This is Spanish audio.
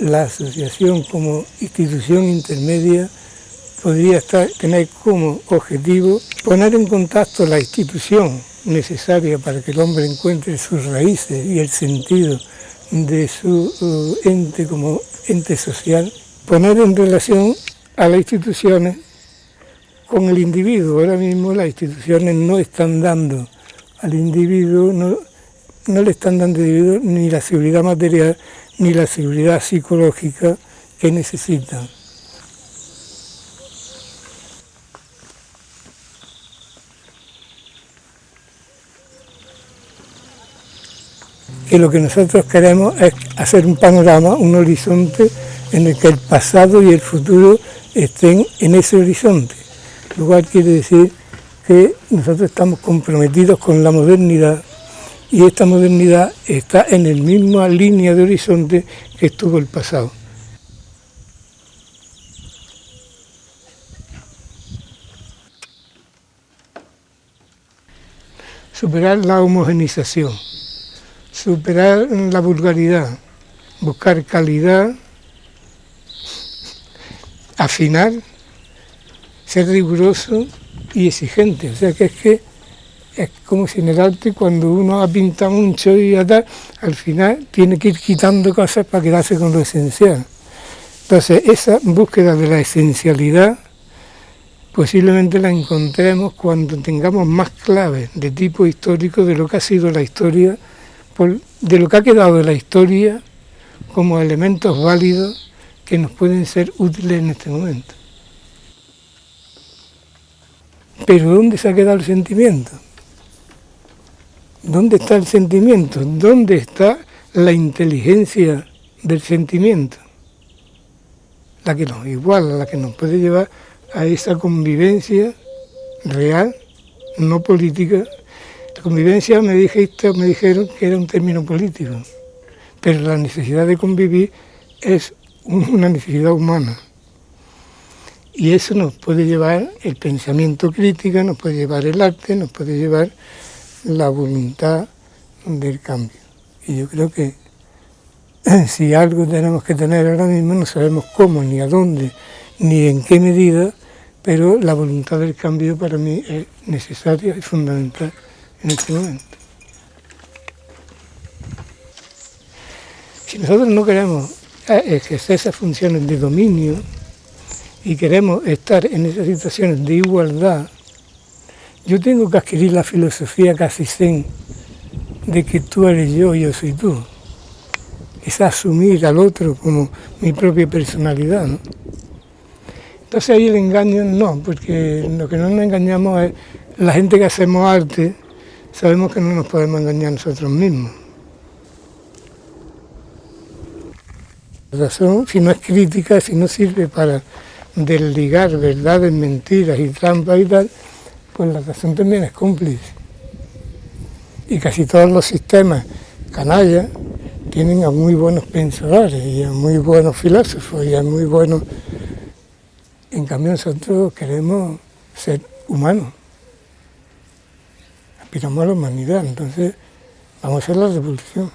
la asociación como institución intermedia podría estar, tener como objetivo poner en contacto la institución necesaria para que el hombre encuentre sus raíces y el sentido de su uh, ente como ente social, poner en relación a las instituciones con el individuo. Ahora mismo las instituciones no están dando al individuo, no, no le están dando al individuo ni la seguridad material ni la seguridad psicológica que necesitan. que lo que nosotros queremos es hacer un panorama, un horizonte en el que el pasado y el futuro estén en ese horizonte. Lo cual quiere decir que nosotros estamos comprometidos con la modernidad y esta modernidad está en la misma línea de horizonte que estuvo el pasado. Superar la homogenización superar la vulgaridad, buscar calidad, afinar, ser riguroso y exigente. O sea que es que es como si en el arte cuando uno ha pintado mucho y tal, al final tiene que ir quitando cosas para quedarse con lo esencial. Entonces esa búsqueda de la esencialidad posiblemente la encontremos cuando tengamos más claves de tipo histórico de lo que ha sido la historia de lo que ha quedado de la historia como elementos válidos que nos pueden ser útiles en este momento. Pero ¿dónde se ha quedado el sentimiento? ¿Dónde está el sentimiento? ¿Dónde está la inteligencia del sentimiento? La que nos iguala, la que nos puede llevar a esa convivencia real, no política, convivencia me, dijiste, me dijeron que era un término político, pero la necesidad de convivir es una necesidad humana. Y eso nos puede llevar el pensamiento crítico, nos puede llevar el arte, nos puede llevar la voluntad del cambio. Y yo creo que si algo tenemos que tener ahora mismo, no sabemos cómo, ni a dónde, ni en qué medida, pero la voluntad del cambio para mí es necesaria y fundamental en este momento. Si nosotros no queremos eh, ejercer esas funciones de dominio y queremos estar en esas situaciones de igualdad, yo tengo que adquirir la filosofía casi zen de que tú eres yo y yo soy tú. Es asumir al otro como mi propia personalidad. Entonces ahí el engaño no, porque lo que no nos engañamos es la gente que hacemos arte, sabemos que no nos podemos engañar nosotros mismos. La razón, si no es crítica, si no sirve para desligar verdades, mentiras y trampas y tal, pues la razón también es cómplice. Y casi todos los sistemas canallas tienen a muy buenos pensadores y a muy buenos filósofos y a muy buenos... En cambio nosotros queremos ser humanos aspiramos a la humanidad, entonces vamos a hacer la revolución.